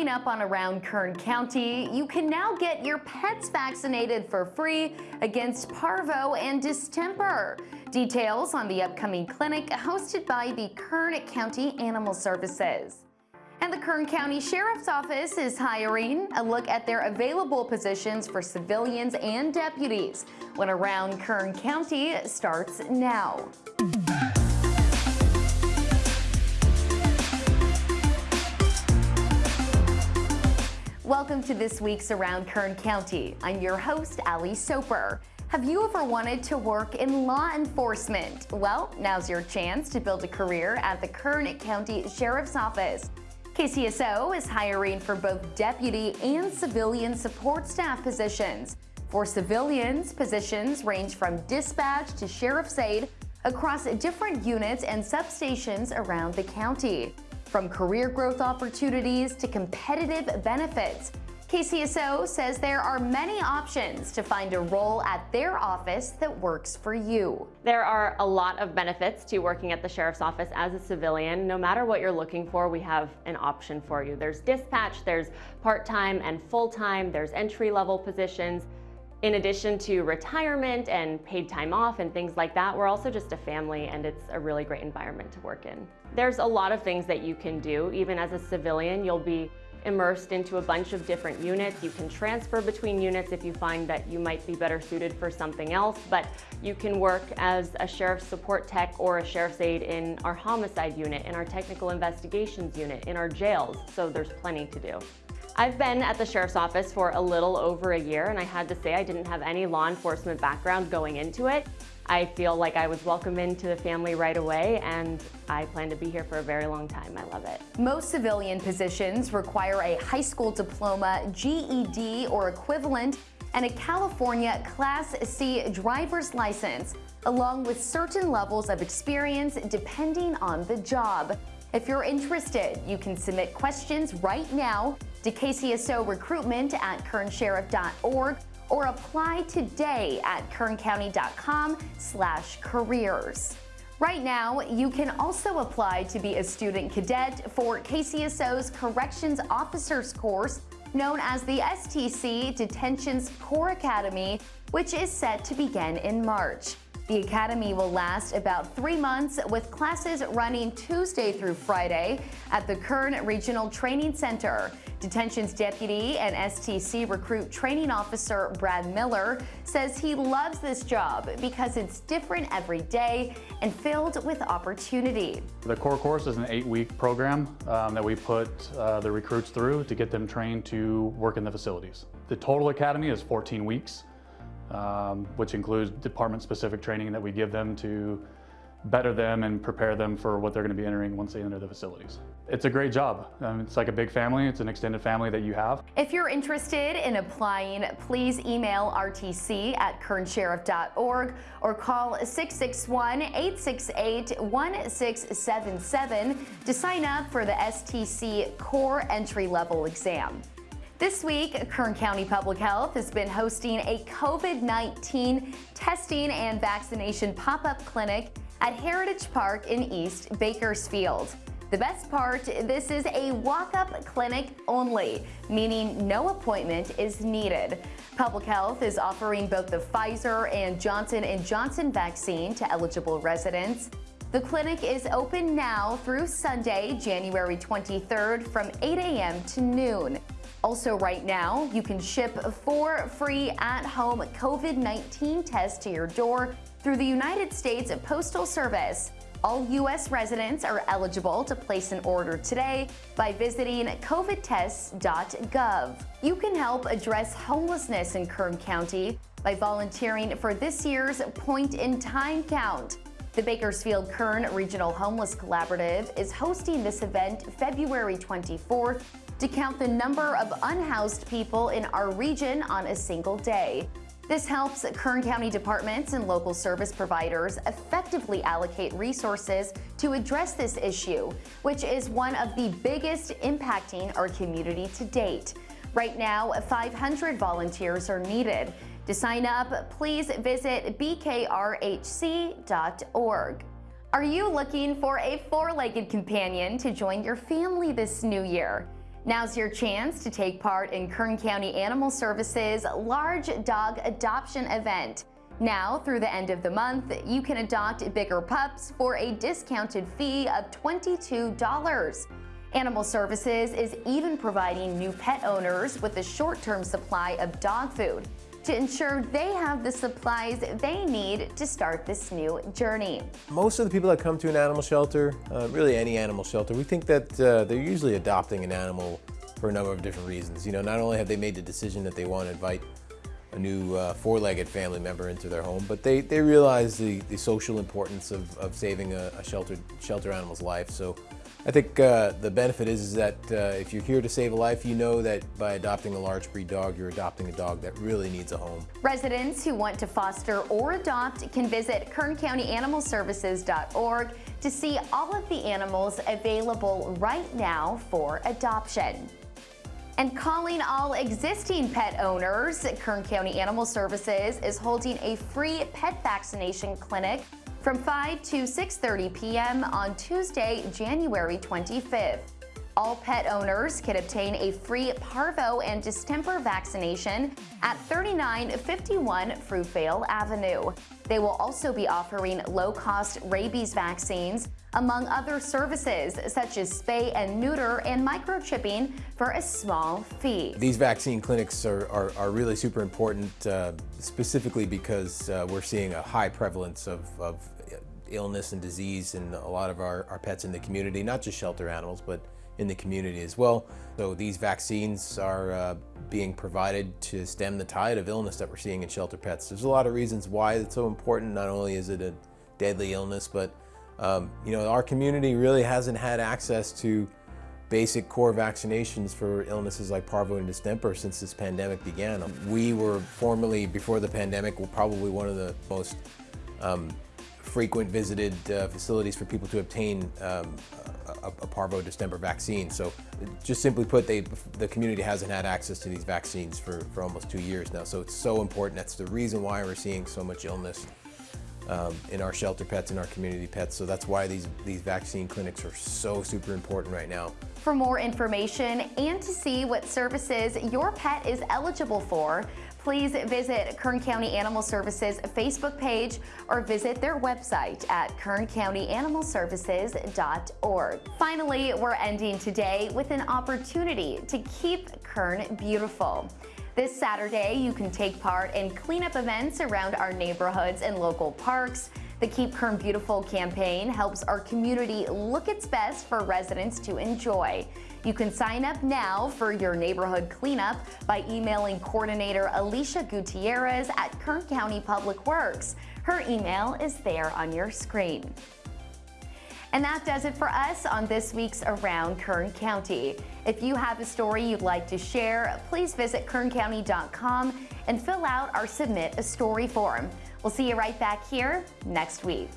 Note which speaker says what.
Speaker 1: Coming up on Around Kern County, you can now get your pets vaccinated for free against parvo and distemper. Details on the upcoming clinic hosted by the Kern County Animal Services. And the Kern County Sheriff's Office is hiring. A look at their available positions for civilians and deputies when Around Kern County starts now. Welcome to this week's Around Kern County. I'm your host, Ali Soper. Have you ever wanted to work in law enforcement? Well, now's your chance to build a career at the Kern County Sheriff's Office. KCSO is hiring for both deputy and civilian support staff positions. For civilians, positions range from dispatch to sheriff's aide across different units and substations around the county. From career growth opportunities to competitive benefits, KCSO says there are many options to find a role at their office that works for you.
Speaker 2: There are a lot of benefits to working at the Sheriff's Office as a civilian. No matter what you're looking for, we have an option for you. There's dispatch, there's part-time and full-time, there's entry-level positions. In addition to retirement and paid time off and things like that, we're also just a family and it's a really great environment to work in. There's a lot of things that you can do. Even as a civilian, you'll be immersed into a bunch of different units. You can transfer between units if you find that you might be better suited for something else, but you can work as a sheriff's support tech or a sheriff's aide in our homicide unit, in our technical investigations unit, in our jails, so there's plenty to do. I've been at the Sheriff's Office for a little over a year and I had to say I didn't have any law enforcement background going into it. I feel like I was welcomed into the family right away and I plan to be here for a very long time. I love it.
Speaker 1: Most civilian positions require a high school diploma, GED or equivalent, and a California Class C driver's license, along with certain levels of experience depending on the job. If you're interested, you can submit questions right now to KCSO recruitment at kernsheriff.org or apply today at kerncounty.com slash careers. Right now, you can also apply to be a student cadet for KCSO's Corrections Officers course known as the STC Detentions Core Academy, which is set to begin in March. The academy will last about three months with classes running Tuesday through Friday at the Kern Regional Training Center. Detentions Deputy and STC Recruit Training Officer Brad Miller says he loves this job because it's different every day and filled with opportunity.
Speaker 3: The core course is an eight-week program um, that we put uh, the recruits through to get them trained to work in the facilities. The total academy is 14 weeks um, which includes department-specific training that we give them to better them and prepare them for what they're going to be entering once they enter the facilities. It's a great job. Um, it's like a big family. It's an extended family that you have.
Speaker 1: If you're interested in applying, please email rtc at kernsheriff.org or call 661-868-1677 to sign up for the STC Core Entry Level Exam. This week, Kern County Public Health has been hosting a COVID-19 testing and vaccination pop-up clinic at Heritage Park in East Bakersfield. The best part, this is a walk-up clinic only, meaning no appointment is needed. Public Health is offering both the Pfizer and Johnson & Johnson vaccine to eligible residents. The clinic is open now through Sunday, January 23rd from 8 a.m. to noon. Also right now, you can ship four free at-home COVID-19 tests to your door through the United States Postal Service. All U.S. residents are eligible to place an order today by visiting covidtests.gov. You can help address homelessness in Kern County by volunteering for this year's Point in Time Count. The Bakersfield Kern Regional Homeless Collaborative is hosting this event February 24th to count the number of unhoused people in our region on a single day. This helps Kern County departments and local service providers effectively allocate resources to address this issue, which is one of the biggest impacting our community to date. Right now, 500 volunteers are needed. To sign up, please visit bkrhc.org. Are you looking for a four-legged companion to join your family this new year? Now's your chance to take part in Kern County Animal Services large dog adoption event. Now, through the end of the month, you can adopt bigger pups for a discounted fee of $22. Animal Services is even providing new pet owners with a short-term supply of dog food to ensure they have the supplies they need to start this new journey.
Speaker 4: Most of the people that come to an animal shelter, uh, really any animal shelter, we think that uh, they're usually adopting an animal for a number of different reasons. You know, not only have they made the decision that they want to invite a new uh, four-legged family member into their home, but they, they realize the, the social importance of, of saving a, a shelter, shelter animal's life. So I think uh, the benefit is, is that uh, if you're here to save a life, you know that by adopting a large breed dog, you're adopting a dog that really needs a home.
Speaker 1: Residents who want to foster or adopt can visit kerncountyanimalservices.org to see all of the animals available right now for adoption. And calling all existing pet owners, Kern County Animal Services is holding a free pet vaccination clinic from 5 to 6.30 p.m. on Tuesday, January 25th. All pet owners can obtain a free parvo and distemper vaccination at 3951 Fruitvale Avenue. They will also be offering low-cost rabies vaccines, among other services such as spay and neuter and microchipping for a small fee.
Speaker 4: These vaccine clinics are, are, are really super important, uh, specifically because uh, we're seeing a high prevalence of, of illness and disease in a lot of our, our pets in the community, not just shelter animals, but in the community as well. So these vaccines are uh, being provided to stem the tide of illness that we're seeing in shelter pets. There's a lot of reasons why it's so important. Not only is it a deadly illness, but um, you know, our community really hasn't had access to basic core vaccinations for illnesses like parvo and distemper since this pandemic began. We were formerly, before the pandemic, were probably one of the most um, frequent visited uh, facilities for people to obtain um, a, a, parvo distemper vaccine. So just simply put, they, the community hasn't had access to these vaccines for, for almost two years now. So it's so important. That's the reason why we're seeing so much illness um, in our shelter pets and our community pets. So that's why these, these vaccine clinics are so super important right now.
Speaker 1: For more information and to see what services your pet is eligible for, please visit Kern County Animal Services Facebook page or visit their website at kerncountyanimalservices.org. Finally, we're ending today with an opportunity to keep Kern beautiful. This Saturday, you can take part in cleanup events around our neighborhoods and local parks. The Keep Kern Beautiful campaign helps our community look its best for residents to enjoy. You can sign up now for your neighborhood cleanup by emailing coordinator Alicia Gutierrez at Kern County Public Works. Her email is there on your screen. And that does it for us on this week's Around Kern County. If you have a story you'd like to share, please visit kerncounty.com and fill out our Submit a Story form. We'll see you right back here next week.